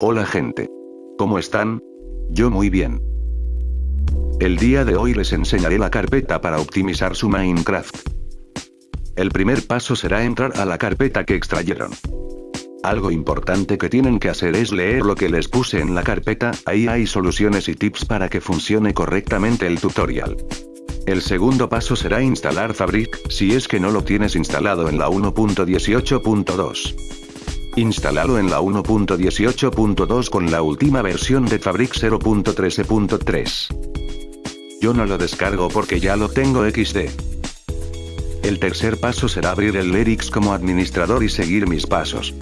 Hola gente. ¿Cómo están? Yo muy bien. El día de hoy les enseñaré la carpeta para optimizar su Minecraft. El primer paso será entrar a la carpeta que extrayeron. Algo importante que tienen que hacer es leer lo que les puse en la carpeta, ahí hay soluciones y tips para que funcione correctamente el tutorial. El segundo paso será instalar Fabric, si es que no lo tienes instalado en la 1.18.2. Instálalo en la 1.18.2 con la última versión de Fabric 0.13.3. Yo no lo descargo porque ya lo tengo XD. El tercer paso será abrir el Lyrics como administrador y seguir mis pasos.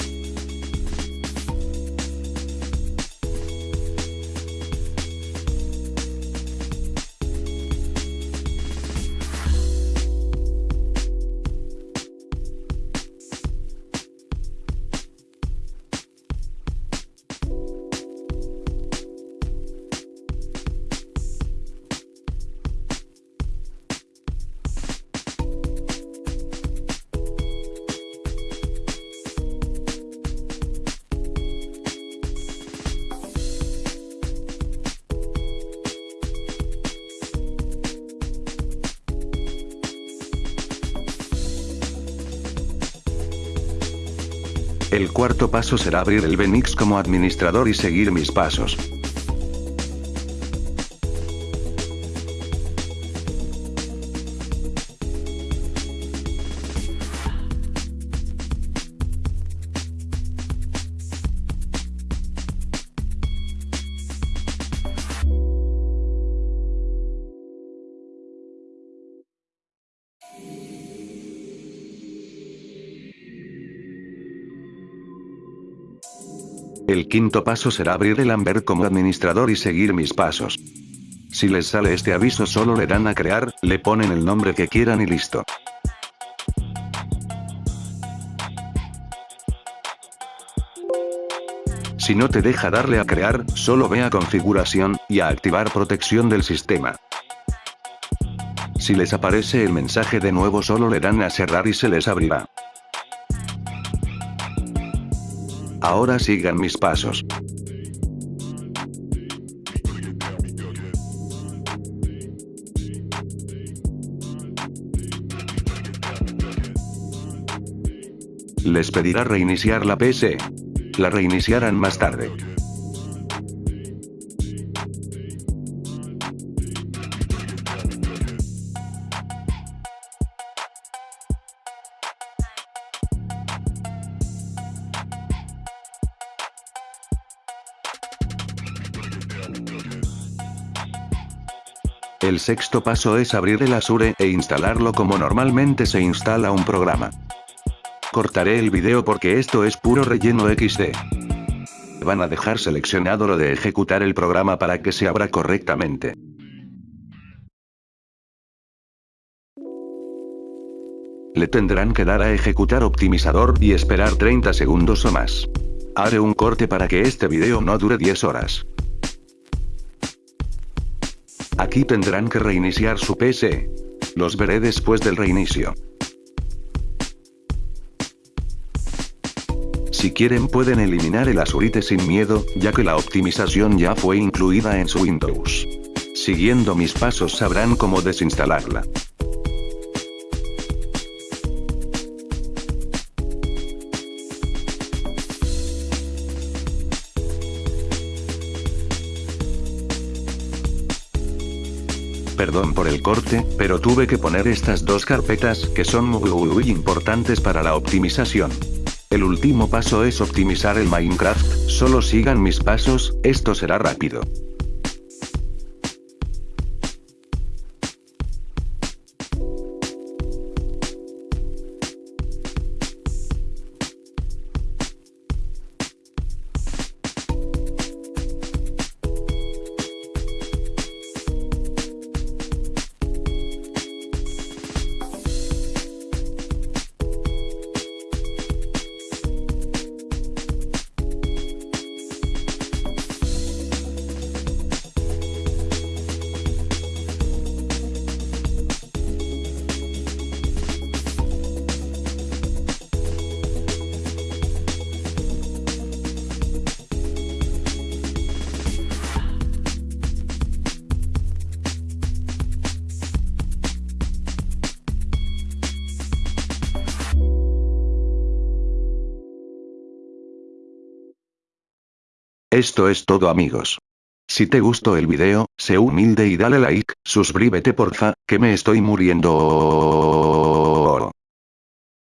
El cuarto paso será abrir el Benix como administrador y seguir mis pasos. El quinto paso será abrir el Amber como administrador y seguir mis pasos. Si les sale este aviso solo le dan a crear, le ponen el nombre que quieran y listo. Si no te deja darle a crear, solo ve a configuración, y a activar protección del sistema. Si les aparece el mensaje de nuevo solo le dan a cerrar y se les abrirá. Ahora sigan mis pasos. Les pedirá reiniciar la PC. La reiniciarán más tarde. El sexto paso es abrir el Azure e instalarlo como normalmente se instala un programa. Cortaré el video porque esto es puro relleno XD. Van a dejar seleccionado lo de ejecutar el programa para que se abra correctamente. Le tendrán que dar a ejecutar optimizador y esperar 30 segundos o más. Haré un corte para que este video no dure 10 horas. Aquí tendrán que reiniciar su PC. Los veré después del reinicio. Si quieren pueden eliminar el Azurite sin miedo, ya que la optimización ya fue incluida en su Windows. Siguiendo mis pasos sabrán cómo desinstalarla. Perdón por el corte, pero tuve que poner estas dos carpetas que son muy importantes para la optimización. El último paso es optimizar el Minecraft, solo sigan mis pasos, esto será rápido. Esto es todo amigos. Si te gustó el video, sé humilde y dale like, suscríbete porfa, que me estoy muriendo.